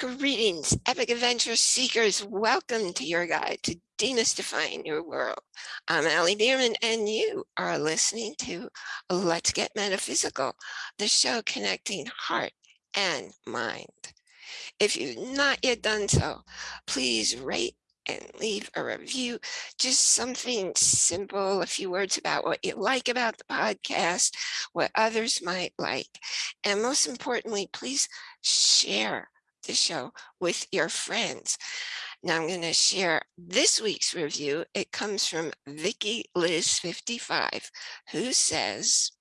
Greetings, epic adventure seekers. Welcome to your guide to demystifying your world. I'm Allie Bierman, and you are listening to Let's Get Metaphysical, the show connecting heart and mind. If you've not yet done so, please rate and leave a review, just something simple, a few words about what you like about the podcast, what others might like. And most importantly, please share the show with your friends. Now I'm going to share this week's review. It comes from Vicky Liz 55, who says,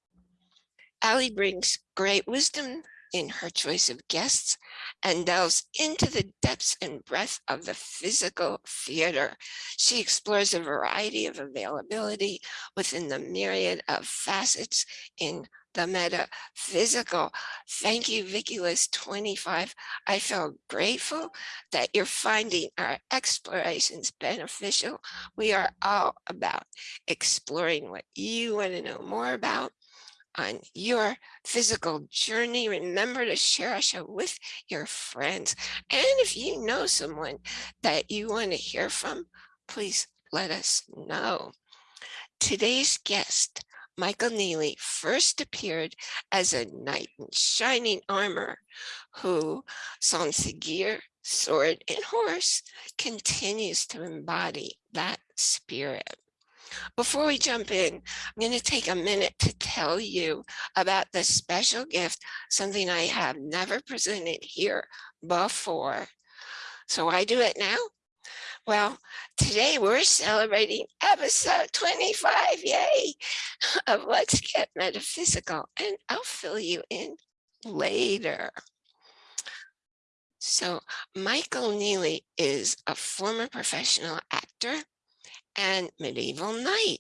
Allie brings great wisdom in her choice of guests and delves into the depths and breadth of the physical theater. She explores a variety of availability within the myriad of facets in the metaphysical. Thank you, Vicky Liz 25. I feel grateful that you're finding our explorations beneficial. We are all about exploring what you want to know more about on your physical journey. Remember to share our show with your friends. And if you know someone that you want to hear from, please let us know. Today's guest Michael Neely first appeared as a knight in shining armor who, sans gear, sword, and horse, continues to embody that spirit. Before we jump in, I'm going to take a minute to tell you about the special gift, something I have never presented here before. So I do it now well, today we're celebrating episode 25, yay, of Let's Get Metaphysical, and I'll fill you in later. So Michael Neely is a former professional actor and medieval knight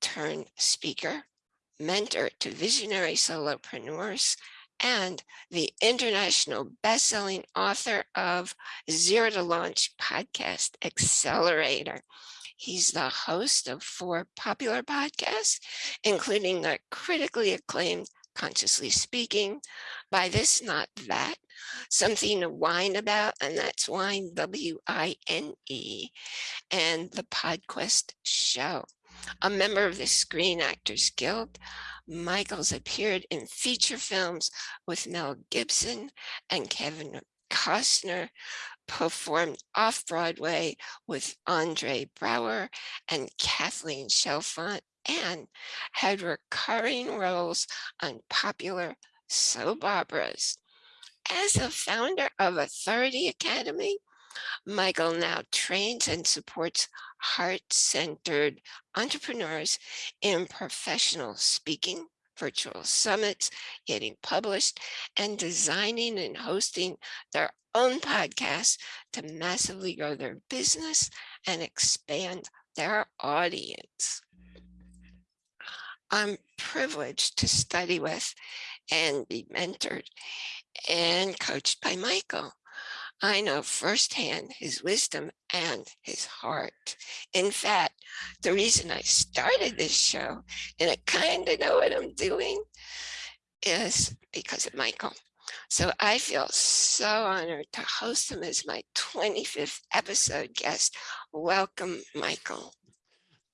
turned speaker, mentor to visionary solopreneurs and the international best-selling author of Zero to Launch podcast Accelerator. He's the host of four popular podcasts, including the critically acclaimed Consciously Speaking, Buy This Not That, Something to Whine About, and that's Wine, W-I-N-E, and the PodQuest Show. A member of the Screen Actors Guild, Michaels appeared in feature films with Mel Gibson and Kevin Costner, performed off-Broadway with Andre Braugher and Kathleen Chalfant, and had recurring roles on popular soap operas. As a founder of Authority Academy, Michael now trains and supports heart-centered entrepreneurs in professional speaking, virtual summits, getting published, and designing and hosting their own podcasts to massively grow their business and expand their audience. I'm privileged to study with and be mentored and coached by Michael. I know firsthand his wisdom and his heart. In fact, the reason I started this show, and I kind of know what I'm doing, is because of Michael. So I feel so honored to host him as my 25th episode guest. Welcome, Michael.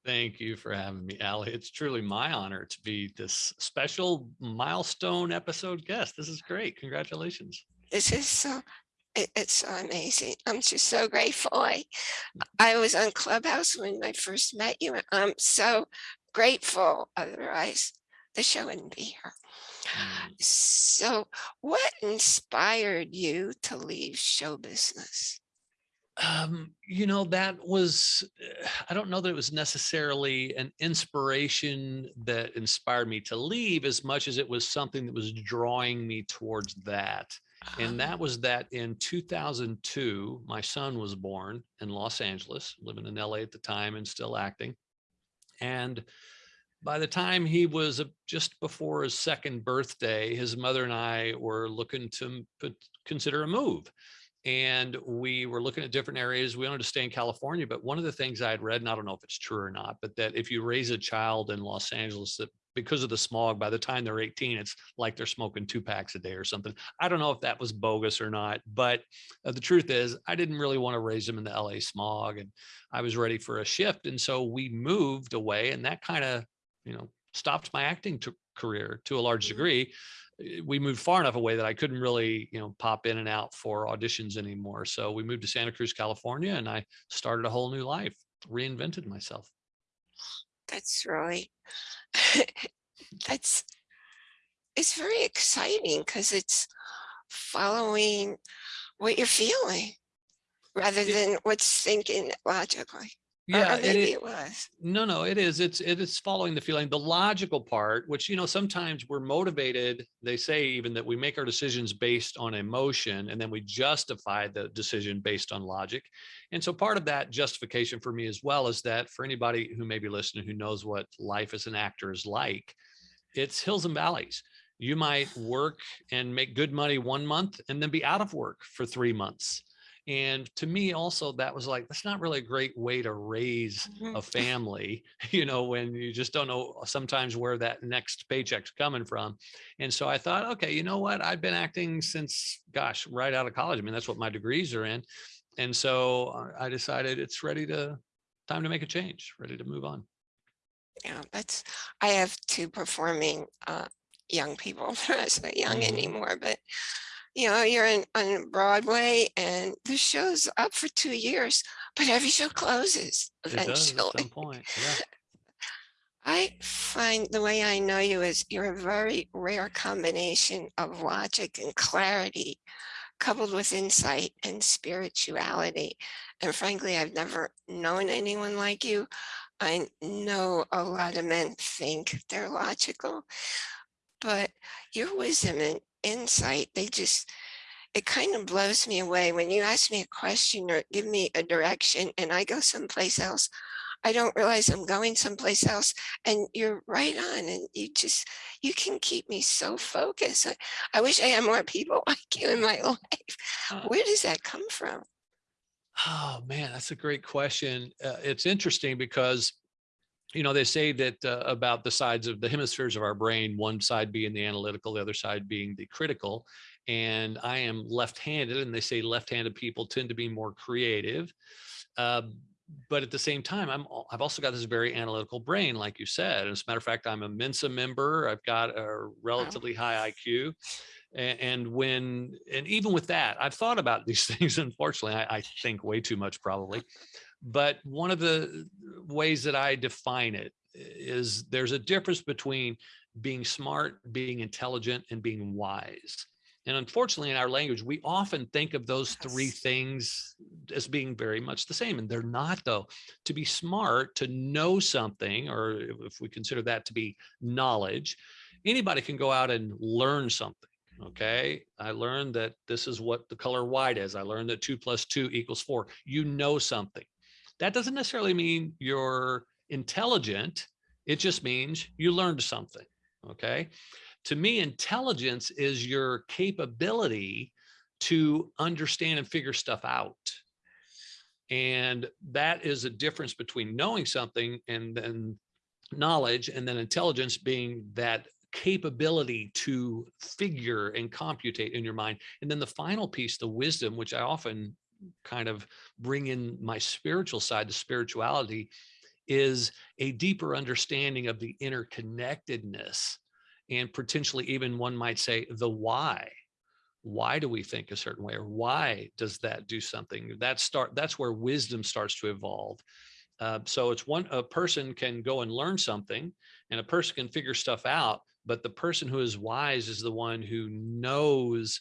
Thank you for having me, Allie. It's truly my honor to be this special milestone episode guest. This is great. Congratulations. This is so it, it's so amazing. I'm just so grateful. I, I was on Clubhouse when I first met you. I'm so grateful. Otherwise, the show wouldn't be here. Mm. So what inspired you to leave show business? Um, you know, that was, I don't know that it was necessarily an inspiration that inspired me to leave as much as it was something that was drawing me towards that. And uh-huh. that was that in 2002, my son was born in Los Angeles, living in LA at the time and still acting. And by the time he was just before his second birthday, his mother and I were looking to put, consider a move. And we were looking at different areas. We wanted to stay in California, but one of the things I had read, and I don't know if it's true or not, but that if you raise a child in Los Angeles, that because of the smog, by the time they're 18, it's like they're smoking two packs a day or something. I don't know if that was bogus or not, but uh, the truth is I didn't really want to raise them in the LA smog and I was ready for a shift. And so we moved away and that kind of, you know, stopped my acting to career to a large Mhm. degree. Uh, We moved far enough away that I couldn't really, you know, pop in and out for auditions anymore. So we moved to Santa Cruz, California, and I started a whole new life, reinvented myself. That's really, that's, it's very exciting because it's following what you're feeling rather than what's thinking logically. Yeah, it maybe it was. No, no, it is. It's it is following the feeling. The logical part, which you know, sometimes we're motivated. They say even that we make our decisions based on emotion, and then we justify the decision based on logic. And so, part of that justification for me as well is that for anybody who may be listening who knows what life as an actor is like, it's hills and valleys. You might work and make good money one month, and then be out of work for three months. And to me, also, that was like that's not really a great way to raise Mhm. a family, you know, when you just don't know sometimes where that next paycheck's coming from. And so I thought, okay, you know what? I've been acting since, gosh, right out of college. I mean, that's what my degrees are in. And so uh, I decided it's ready to, time to make a change, ready to move on. Yeah, that's, I have two performing uh, young people. Not so young Mhm. anymore, but you know, you're in on Broadway and the show's up for two years, but every show closes does at eventually. some point. Yeah. I find the way I know you is you're a very rare combination of logic and clarity coupled with insight and spirituality. And frankly, I've never known anyone like you. I know a lot of men think they're logical, but your wisdom and insight, they just, it kind of blows me away when you ask me a question or give me a direction and I go someplace else. I don't realize I'm going someplace else and you're right on and you just, you can keep me so focused. I, I wish I had more people like you in my life. Uh, Where does that come from? Oh man, that's a great question. Uh, it's interesting because, you know, they say that uh, about the sides of the hemispheres of our brain, one side being the analytical, the other side being the critical. And I am left-handed, and they say left-handed people tend to be more creative. Um, but at the same time, I'm I've also got this very analytical brain, like you said. As a matter of fact, I'm a Mensa member. I've got a relatively high IQ. A- And when, and even with that, I've thought about these things. Unfortunately, I, I think way too much probably. But one of the uh, ways that I define it is there's a difference between being smart, being intelligent, and being wise. And unfortunately, in our language, we often think of those three things as being very much the same, and they're not, though. To be smart, to know something, or if if we consider that to be knowledge, anybody can go out and learn something. Okay. I learned that this is what the color white is. I learned that two plus two equals four. You know something. That doesn't necessarily mean you're intelligent. It just means you learned something. Okay. To me, intelligence is your capability to understand and figure stuff out. And that is a difference between knowing something and then knowledge and then intelligence being that capability to figure and computate in your mind. And then the final piece, the wisdom, which I often kind of bring in my spiritual side, the spirituality, is a deeper understanding of the interconnectedness and potentially even one might say the why. Why do we think a certain way or why does that do something? That start that's where wisdom starts to evolve. Uh, so it's one a person can go and learn something and a person can figure stuff out but the person who is wise is the one who knows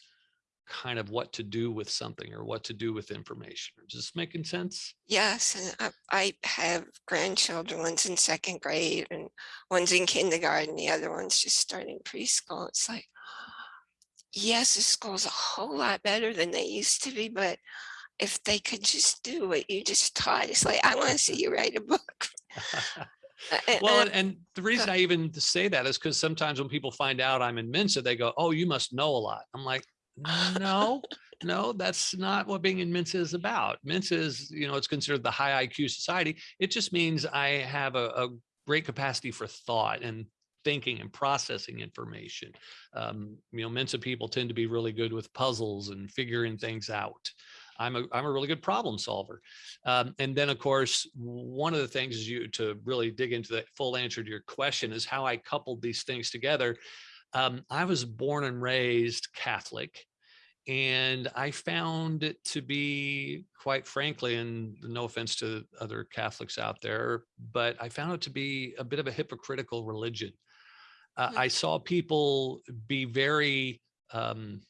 kind of what to do with something or what to do with information is this making sense Yes, and I, I have grandchildren, one's in second grade and one's in kindergarten, the other one's just starting preschool. It's like, yes, the school's a whole lot better than they used to be, but if they could just do what you just taught, it's like, I want to see you write a book. Well, and- and, and the reason I even say that is because sometimes when people find out I'm in Mensa, they go, "Oh, you must know a lot." I'm like, "No, no, that's not what being in Mensa is about. Mensa is, you know, it's considered the high IQ society. It just means I have a, a great capacity for thought, and thinking and processing information. Um, you know, Mensa people tend to be really good with puzzles and figuring things out. I'm a, I'm a really good problem solver. Um, and then of course, one of the things is you to really dig into the full answer to your question is how I coupled these things together. Um, I was born and raised Catholic and I found it to be quite frankly, and no offense to other Catholics out there, but I found it to be a bit of a hypocritical religion. Uh, Mhm. I saw people be very, um,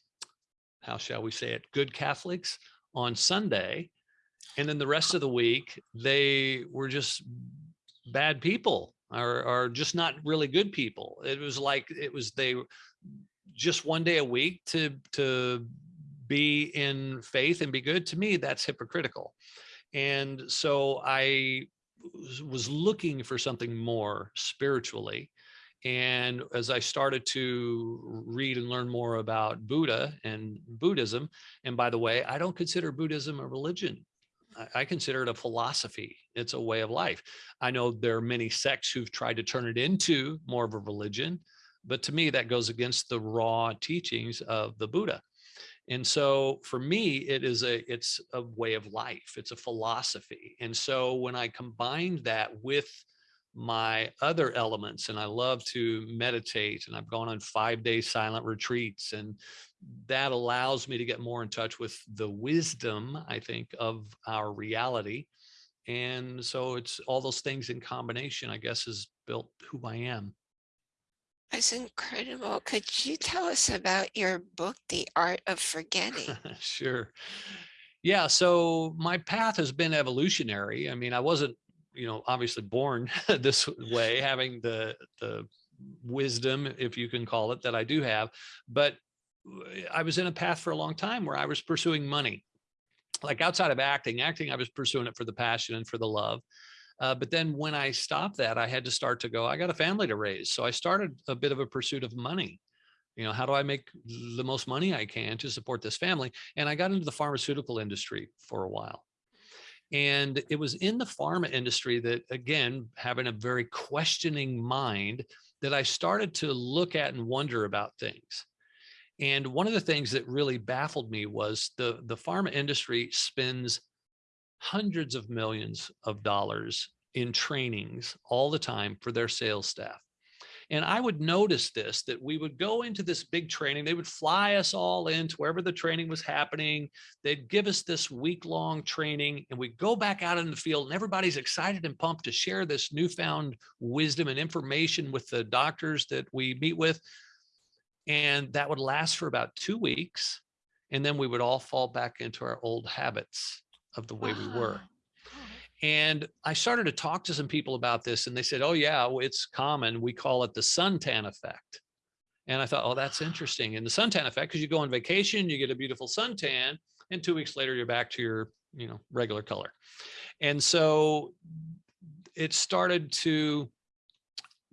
how shall we say it, good Catholics on Sunday. And then the rest of the week, they were just bad people or, or just not really good people. It was like, it was, they just one day a week to, to be in faith and be good to me, that's hypocritical. And so I was- looking for something more spiritually. And as I started to read and learn more about Buddha and Buddhism, and by the way, I don't consider Buddhism a religion. I consider it a philosophy. It's a way of life. I know there are many sects who've tried to turn it into more of a religion, but to me, that goes against the raw teachings of the Buddha. And so for me, it is a, it's a way of life. It's a philosophy. And so when I combined that with my other elements, and I love to meditate and I've gone on five day silent retreats and that allows me to get more in touch with the wisdom, I think, of our reality. And so it's all those things in combination, I guess, has built who I am. That's incredible. Could you tell us about your book, The Art of Forgetting? Sure. Yeah, so my path has been evolutionary. I mean, I wasn't, you know, obviously born this way, having the the wisdom, if you can call it, that I do have, but uh, I was in a path for a long time where I was pursuing money. Like outside of acting, acting, I was pursuing it for the passion and for the love. Uh, but then when I stopped that, I had to start to go, I got a family to raise. So I started a bit of a pursuit of money. You know, how do I make the most money I can to support this family? And I got into the pharmaceutical industry for a while. And it was in the pharma industry that, again, having a very questioning mind, that I started to look at and wonder about things. And one of the things that really baffled me was the, the pharma industry spends hundreds of millions of dollars in trainings all the time for their sales staff. And I would notice this, that we would go into this big training. They would fly us all into wherever the training was happening. They'd give us this week long training and we'd go back out in the field and everybody's excited and pumped to share this newfound wisdom and information with the doctors that we meet with. And that would last for about two weeks. And then we would all fall back into our old habits of the way we were. And I started to talk to some people about this and they said, oh yeah, it's common. We call it the suntan effect. And I thought, oh, that's interesting. And the suntan effect, because you go on vacation, you get a beautiful suntan, and two weeks later, you're back to your, you know, regular color. And so it started to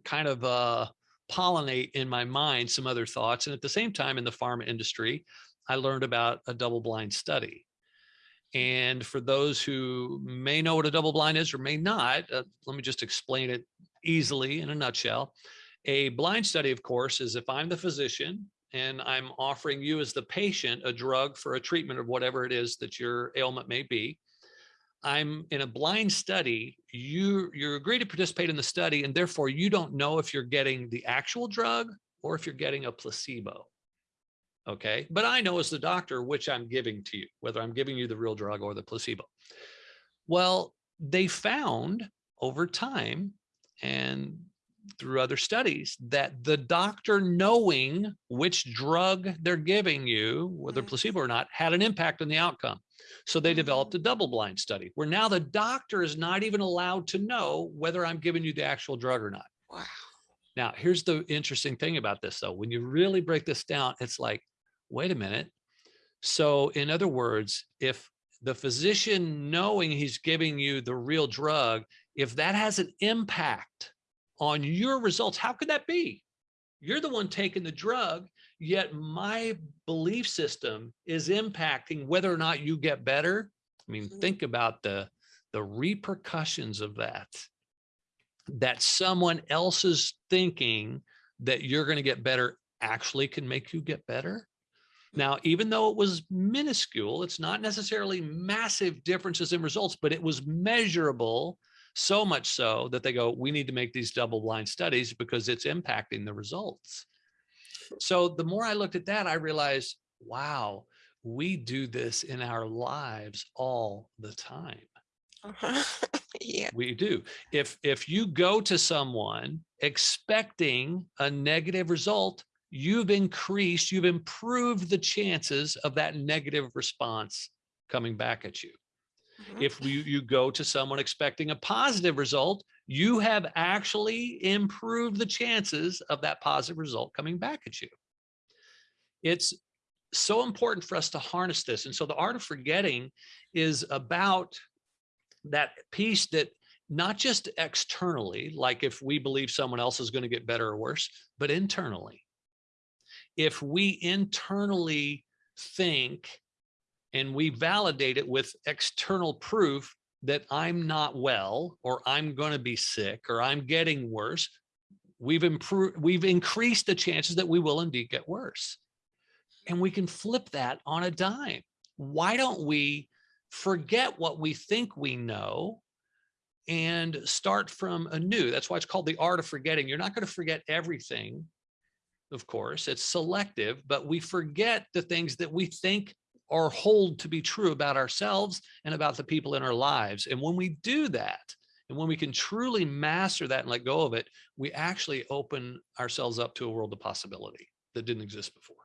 kind of uh, pollinate in my mind some other thoughts. And at the same time, in the pharma industry, I learned about a double blind study. And for those who may know what a double blind is or may not, uh, let me just explain it easily in a nutshell. A blind study, of course, is if I'm the physician and I'm offering you as the patient a drug for a treatment of whatever it is that your ailment may be. I'm in a blind study, you you agree to participate in the study and therefore you don't know if you're getting the actual drug or if you're getting a placebo. Okay, but I know as the doctor which I'm giving to you, whether I'm giving you the real drug or the placebo. Well, they found over time and through other studies that the doctor knowing which drug they're giving you, whether Mm. placebo or not, had an impact on the outcome. So they developed a double blind study where now the doctor is not even allowed to know whether I'm giving you the actual drug or not. Wow. Now, here's the interesting thing about this, though. When you really break this down, it's like, wait a minute. So, in other words, if the physician knowing he's giving you the real drug, if that has an impact on your results, how could that be? You're the one taking the drug, yet my belief system is impacting whether or not you get better. I mean, Mhm. think about the the repercussions of that. that someone else's thinking that you're going to get better actually can make you get better. Now, even though it was minuscule, it's not necessarily massive differences in results, but it was measurable so much so that they go, we need to make these double blind studies because it's impacting the results. So the more I looked at that, I realized, wow, we do this in our lives all the time. Uh -huh. yeah. We do. If if you go to someone expecting a negative result, you've increased, you've improved the chances of that negative response coming back at you. Mm -hmm. If you, you go to someone expecting a positive result, you have actually improved the chances of that positive result coming back at you. It's so important for us to harness this. And so the art of forgetting is about that piece that not just externally, like if we believe someone else is going to get better or worse, but internally. If we internally think and we validate it with external proof that I'm not well, or I'm going to be sick, or I'm getting worse, we've improved, we've increased the chances that we will indeed get worse. And we can flip that on a dime. Why don't we forget what we think we know and start from anew? That's why it's called the art of forgetting. You're not going to forget everything, of course, it's selective, but we forget the things that we think or hold to be true about ourselves and about the people in our lives. And when we do that, and when we can truly master that and let go of it, we actually open ourselves up to a world of possibility that didn't exist before.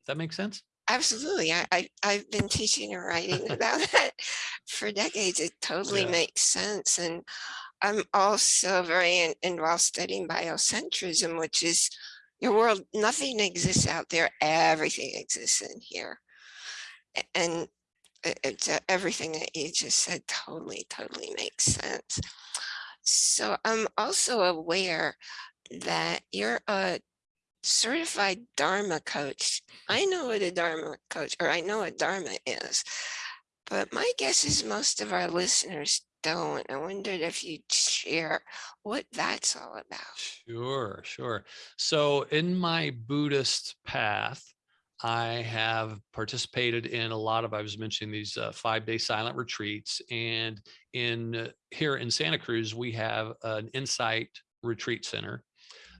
Does that make sense? Absolutely. I, I, I've been teaching and writing about that for decades. It totally Yeah. makes sense. And I'm also very in, involved studying biocentrism, which is your world, nothing exists out there, everything exists in here. And it's everything that you just said totally, totally makes sense. So I'm also aware that you're a certified Dharma coach. I know what a Dharma coach, or I know what Dharma is, but my guess is most of our listeners don't. I wondered if you'd share what that's all about. Sure, sure. So in my Buddhist path, I have participated in a lot of, I was mentioning these uh, five day silent retreats. And in uh, here in Santa Cruz, we have an insight retreat center,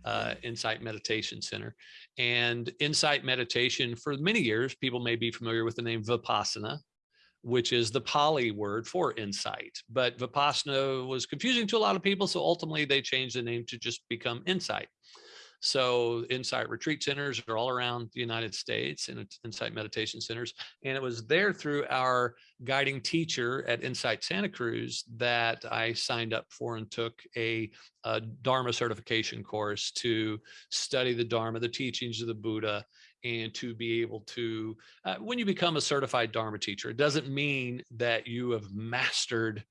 uh, insight meditation center. And insight meditation for many years, people may be familiar with the name Vipassana, which is the Pali word for insight. But Vipassana was confusing to a lot of people. So ultimately they changed the name to just become insight. So insight retreat centers are all around the United States and insight meditation centers. And it was there through our guiding teacher at Insight Santa Cruz that I signed up for and took a, a Dharma certification course to study the Dharma, the teachings of the Buddha, and to be able to, uh, when you become a certified Dharma teacher, it doesn't mean that you have mastered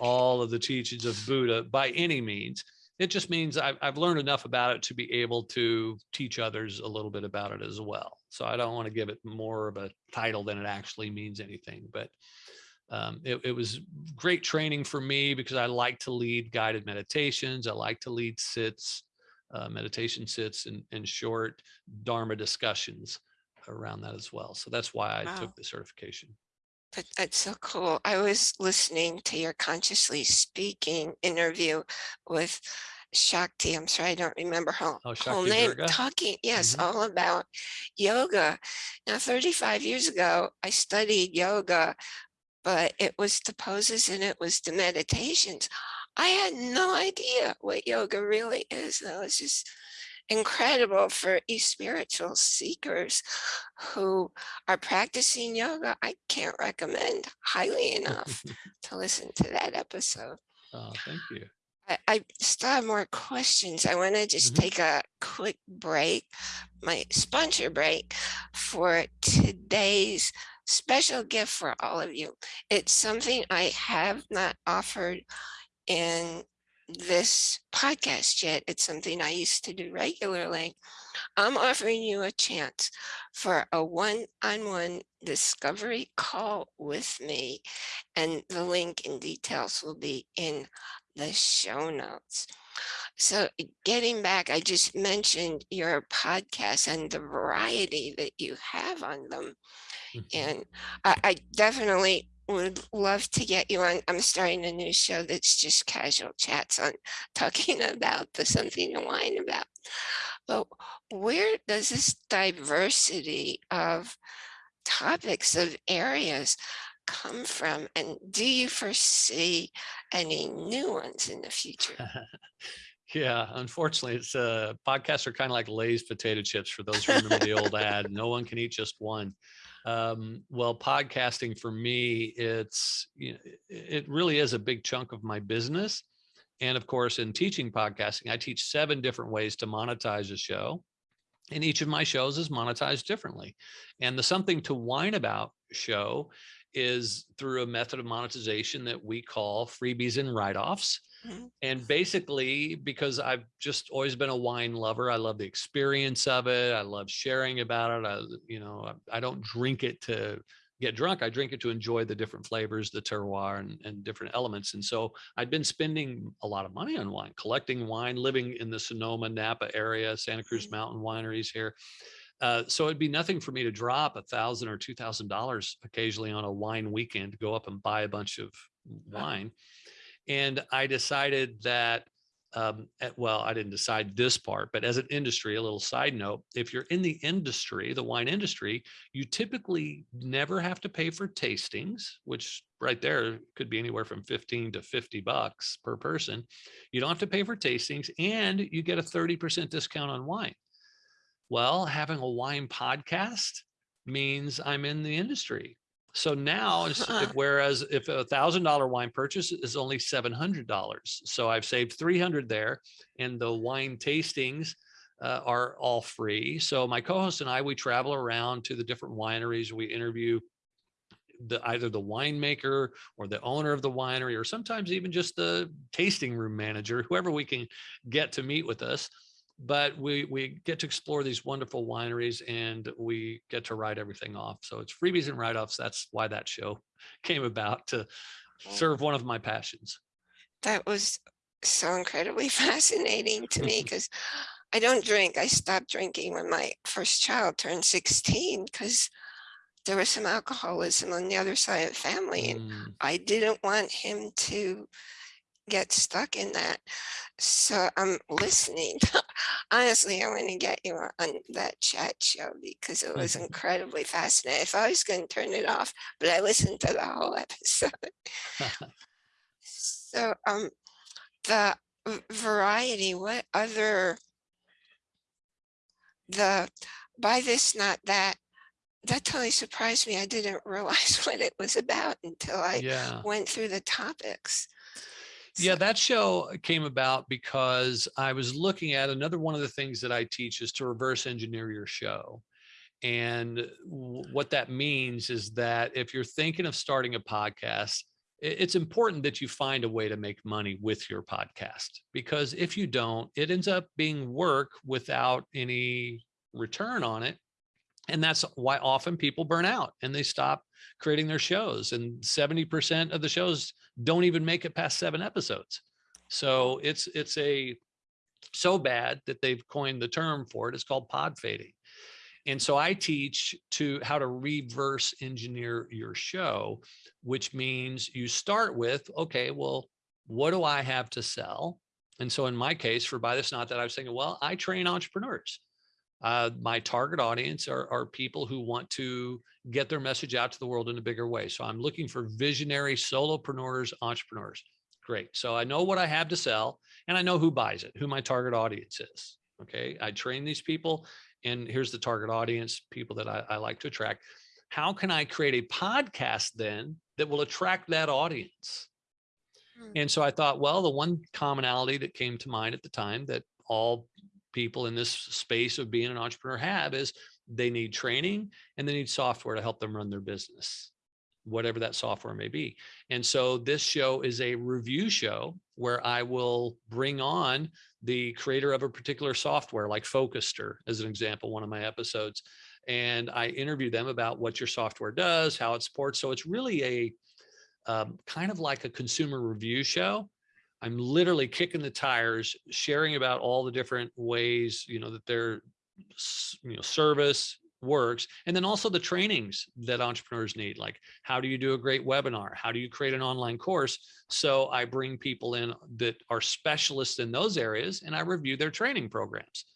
all of the teachings of Buddha by any means. It just means I've, I've learned enough about it to be able to teach others a little bit about it as well. So I don't want to give it more of a title than it actually means anything, but um, it, it was great training for me because I like to lead guided meditations. I like to lead sits, uh, meditation sits and, and short Dharma discussions around that as well. So that's why I Wow. took the certification. That, that's so cool. I was listening to your consciously speaking interview with Shakti. I'm sorry, I don't remember her Oh, whole Shakti name. Durga? Talking, yes, Mhm. all about yoga. Now, 35 years ago, I studied yoga, but it was the poses and it was the meditations. I had no idea what yoga really is. That was just incredible for you spiritual seekers who are practicing yoga. I can't recommend highly enough to listen to that episode. Oh, thank you. I, I still have more questions. I want to just Mhm. take a quick break, my sponsor break for today's special gift for all of you. It's something I have not offered in this podcast yet. It's something I used to do regularly. I'm offering you a chance for a one-on-one discovery call with me, and the link and details will be in the show notes. So getting back, I just mentioned your podcast and the variety that you have on them. Mhm. And I, I definitely would love to get you on. I'm starting a new show that's just casual chats on talking about the something to whine about. But where does this diversity of topics of areas come from? And do you foresee any new ones in the future? Yeah, unfortunately, it's uh podcasts are kind of like Lay's potato chips for those who remember the old ad. No one can eat just one. Um, well, podcasting for me, it's you know, it really is a big chunk of my business. And of course, in teaching podcasting, I teach seven different ways to monetize a show. And each of my shows is monetized differently. And the something to whine about show is through a method of monetization that we call freebies and write-offs. And basically because i've just always been a wine lover i love the experience of it i love sharing about it i you know i, I don't drink it to get drunk i drink it to enjoy the different flavors the terroir and, and different elements and so i'd been spending a lot of money on wine collecting wine living in the sonoma napa area santa cruz Mhm. mountain wineries here uh, so it'd be nothing for me to drop a thousand or two thousand dollars occasionally on a wine weekend to go up and buy a bunch of Wow. And I decided that, um, at- well, I didn't decide this part, but as an industry, a little side note, if you're in the industry, the wine industry, you typically never have to pay for tastings, which right there could be anywhere from 15 to 50 bucks per person. You don't have to pay for tastings and you get a 30% discount on wine. Well, having a wine podcast means I'm in the industry. So now, Huh. whereas if a thousand dollar wine purchase is only seven hundred dollars, so I've saved three hundred there, and the wine tastings uh, are all free. So my co-host and I we travel around to the different wineries. We interview the either the winemaker or the owner of the winery, or sometimes even just the tasting room manager, whoever we can get to meet with us but we we get to explore these wonderful wineries and we get to write everything off. So it's freebies and write-offs. That's why that show came about to Oh. serve one of my passions. That was so incredibly fascinating to me because I don't drink. I stopped drinking when my first child turned 16 because there was some alcoholism on the other side of the family. And Mm, I didn't want him to get stuck in that. So I'm listening. Honestly, I want to get you on that chat show because it was incredibly fascinating. If I was going to turn it off, but I listened to the whole episode. So um, the variety, what other the by this, not that, that totally surprised me. I didn't realize what it was about until I yeah. went through the topics. Yeah, that show uh, came about because I was looking at another one of the things that I teach is to reverse engineer your show. And uh, what that means is that if you're thinking of starting a podcast, it's important that you find a way to make money with your podcast because if you don't, it ends up being work without any return on it. And that's why often people burn out and they stop creating their shows. And 70% of the shows don't even make it past seven episodes. So it's it's a so bad that they've coined the term for it. It's called pod fading. And so I teach to how to reverse engineer your show, which means you start with, okay, well, what do I have to sell? And so in my case, for buy this not that I was thinking, well, I train entrepreneurs. Uh, my target audience are, are people who want to get their message out to the world in a bigger way. So I'm looking for visionary solopreneurs, entrepreneurs. Great. So I know what I have to sell and I know who buys it, who my target audience is. Okay. I train these people and here's the target audience, people that I, I like to attract. How can I create a podcast then that will attract that audience? Hmm. And so I thought, well, the one commonality that came to mind at the time that all people in this space of being an entrepreneur have is they need training and they need software to help them run their business. whatever that software may be. And so this show is a review show where I will bring on the creator of a particular software like Focuster as an example, one of my episodes. And I interview them about what your software does, how it supports. So it's really a um, kind of like a consumer review show. I'm literally kicking the tires, sharing about all the different ways, you know, that their you know, service, works and then also the trainings that entrepreneurs need like how do you do a great webinar? How do you create an online course? So i bring people in that are specialists in those areas and i review their training programs.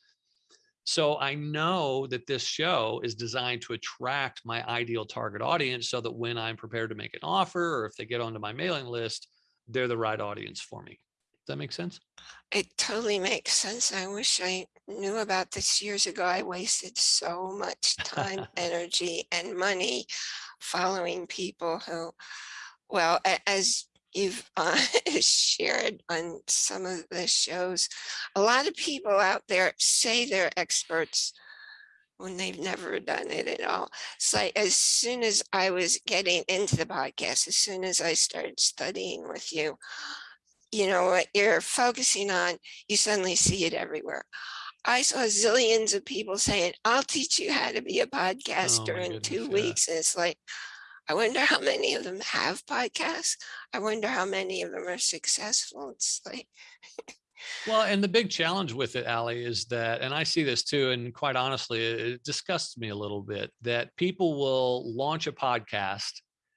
So i know that this show is designed to attract my ideal target audience so that when i'm prepared to make an offer or if they get onto my mailing list they're the right audience for me does that make sense it totally makes sense. I wish I knew about this years ago. I wasted so much time, energy, and money following people who, well, as you've uh, shared on some of the shows, a lot of people out there say they're experts when they've never done it at all. So like as soon as I was getting into the podcast, as soon as I started studying with you, you know, what you're focusing on, you suddenly see it everywhere. I saw zillions of people saying, I'll teach you how to be a Oh podcaster my in goodness, two yeah. weeks. And it's like, I wonder how many of them have podcasts. I wonder how many of them are successful. It's like, Well, and the big challenge with it, Allie, is that, and I see this too, and quite honestly, it disgusts me a little bit that people will launch a podcast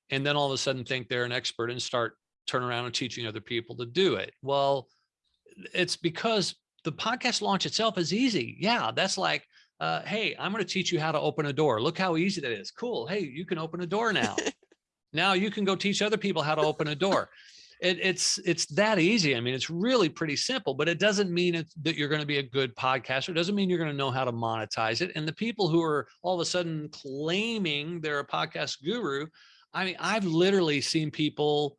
and then all of a sudden think they're an expert and start turn around and teaching other people to do it. Well, it's because the podcast launch itself is easy. Yeah, that's like, uh, hey, I'm going to teach you how to open a door. Look how easy that is. Cool. Hey, you can open a door now. now you can go teach other people how to open a door. It, it's it's that easy. I mean, it's really pretty simple, but it doesn't mean that you're going to be a good podcaster. It doesn't mean you're going to know how to monetize it. And the people who are all of a sudden claiming they're a podcast guru, I mean, I've literally seen people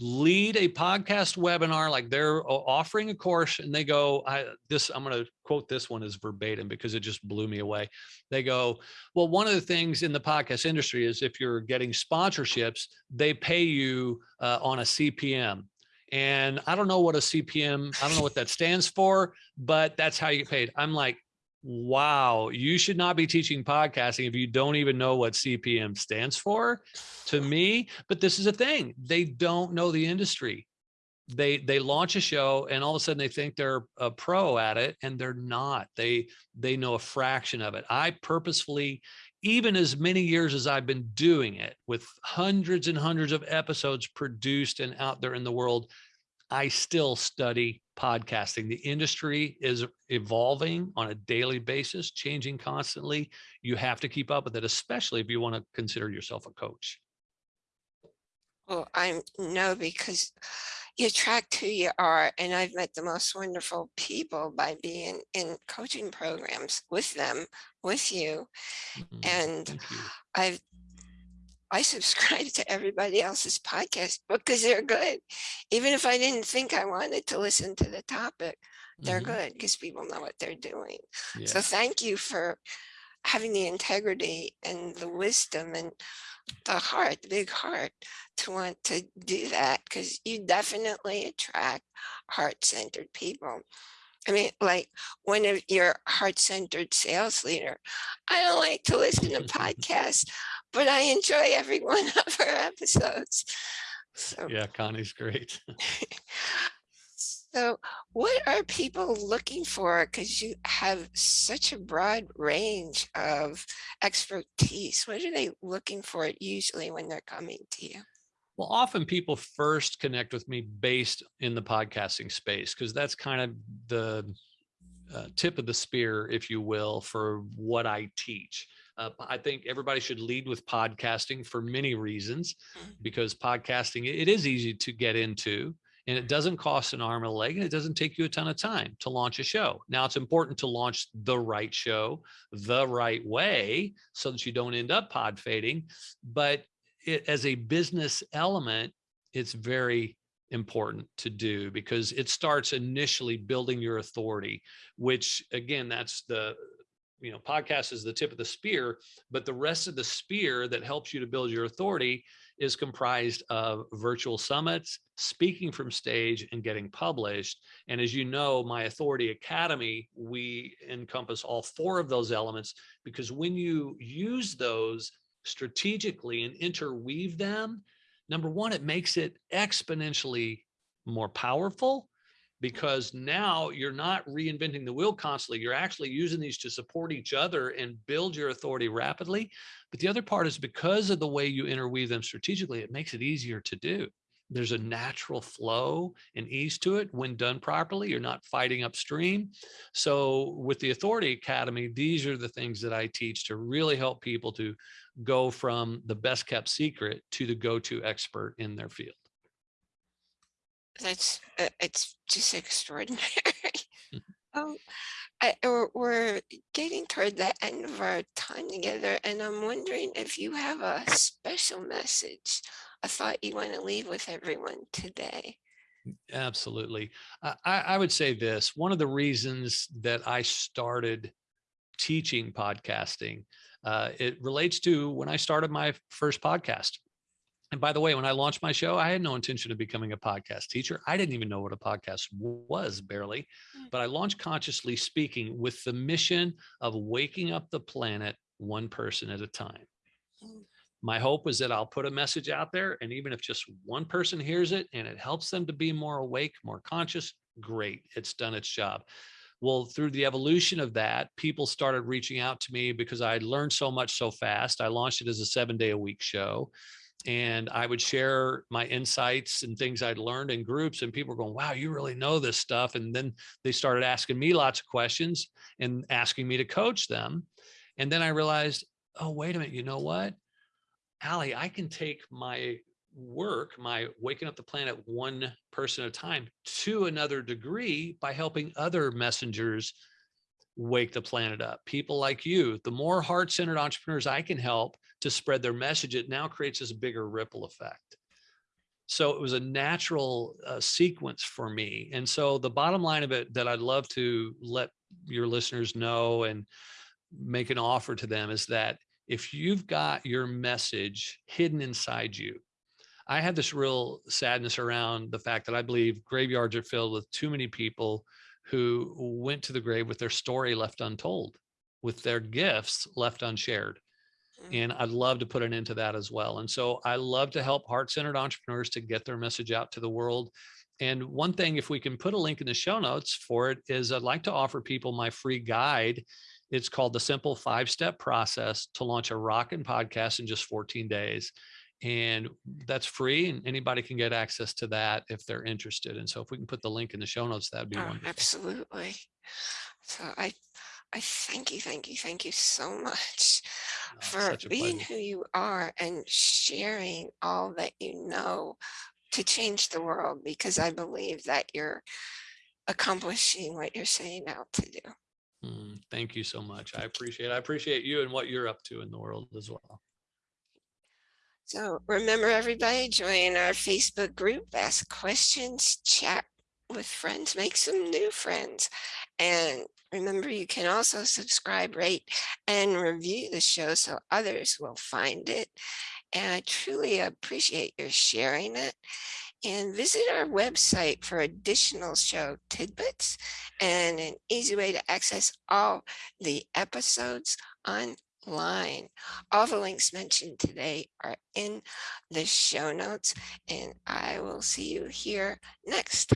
lead a podcast webinar like they're offering a course and they go i this i'm going to quote this one as verbatim because it just blew me away. They go well one of the things in the podcast industry is if you're getting sponsorships they pay you uh, on a cpm and i don't know what a cpm i don't know what that stands for but that's how you get paid. I'm like wow you should not be teaching podcasting if you don't even know what cpm stands for to me but this is a thing they don't know the industry. They they launch a show and all of a sudden they think they're a pro at it and they're not they they know a fraction of it. I purposefully even as many years as i've been doing it with hundreds and hundreds of episodes produced and out there in the world i still study podcasting the industry is evolving on a daily basis changing constantly you have to keep up with it especially if you want to consider yourself a coach well, I know because you attract who you are. And I've met the most wonderful people by being in coaching programs with them, with you. Mhm. And you. I've I subscribe to everybody else's podcast because they're good. Even if I didn't think I wanted to listen to the topic, they're Mhm. good because people know what they're doing. Yeah. So thank you for having the integrity and the wisdom and the heart, the big heart to want to do that because you definitely attract heart-centered people. I mean, like one of your heart-centered sales leader, I don't like to listen to podcasts, but I enjoy every one of her episodes. So, yeah, Connie's great. so what are people looking for? Because you have such a broad range of expertise. What are they looking for usually when they're coming to you? Well, often people first connect with me based in the podcasting space because that's kind of the uh, tip of the spear, if you will, for what I teach. Uh, I think everybody should lead with podcasting for many reasons, Mhm. because podcasting it is easy to get into, and it doesn't cost an arm and a leg, and it doesn't take you a ton of time to launch a show. Now, it's important to launch the right show the right way so that you don't end up pod fading, but it, as a business element, it's very important to do because it starts initially building your authority, which again, that's the you know, podcast is the tip of the spear, but the rest of the spear that helps you to build your authority is comprised of virtual summits, speaking from stage and getting published. And as you know, my Authority Academy, we encompass all four of those elements because when you use those strategically and interweave them, number one, it makes it exponentially more powerful because now you're not reinventing the wheel constantly. You're actually using these to support each other and build your authority rapidly. But the other part is because of the way you interweave them strategically, it makes it easier to do. There's a natural flow and ease to it when done properly. You're not fighting upstream. So with the Authority Academy, these are the things that I teach to really help people to go from the best kept secret to the go-to expert in their field. That's, uh, it's just extraordinary. Um, I, we're, we're getting toward the end of our time together, and I'm wondering if you have a special message, a thought you want to leave with everyone today. Absolutely. I, I I would say this, one of the reasons that I started teaching podcasting, uh, it relates to when I started my first podcast. And by the way, when I launched my show, I had no intention of becoming a podcast teacher. I didn't even know what a podcast was barely, Mm. but I launched Consciously Speaking with the mission of waking up the planet one person at a time. Mm. My hope was that I'll put a message out there, and even if just one person hears it and it helps them to be more awake, more conscious, great, it's done its job. Well, through the evolution of that, people started reaching out to me because I learned so much so fast. I launched it as a seven day a week show and I would share my insights and things I'd learned in groups and people were going, wow, you really know this stuff. And then they started asking me lots of questions and asking me to coach them. And then I realized, oh, wait a minute, you know what? Allie, I can take my work, my waking up the planet one person at a time to another degree by helping other messengers wake the planet up. People like you, the more heart-centered entrepreneurs I can help to spread their message, it now creates this bigger ripple effect. So it was a natural uh, sequence for me. And so the bottom line of it that I'd love to let your listeners know and make an offer to them is that if you've got your message hidden inside you, I have this real sadness around the fact that I believe graveyards are filled with too many people who went to the grave with their story left untold, with their gifts left unshared. Mm. And I'd love to put an end to that as well. And so I love to help heart-centered entrepreneurs to get their message out to the world. And one thing, if we can put a link in the show notes for it, is I'd like to offer people my free guide. It's called the simple five-step process to launch a rockin' podcast in just 14 days. And that's free and anybody can get access to that if they're interested. And so if we can put the link in the show notes, that'd be Oh, wonderful. absolutely. So I, I thank you, thank you, thank you so much Oh, for being pleasure. who you are and sharing all that you know to change the world because I believe that you're accomplishing what you're setting out to do. Mm, Thank you so much. I appreciate, I appreciate you and what you're up to in the world as well. So remember, everybody, join our Facebook group, ask questions, chat with friends, make some new friends. And remember, you can also subscribe, rate, and review the show so others will find it. And I truly appreciate your sharing it. And visit our website for additional show tidbits and an easy way to access all the episodes online. All the links mentioned today are in the show notes, and I will see you here next.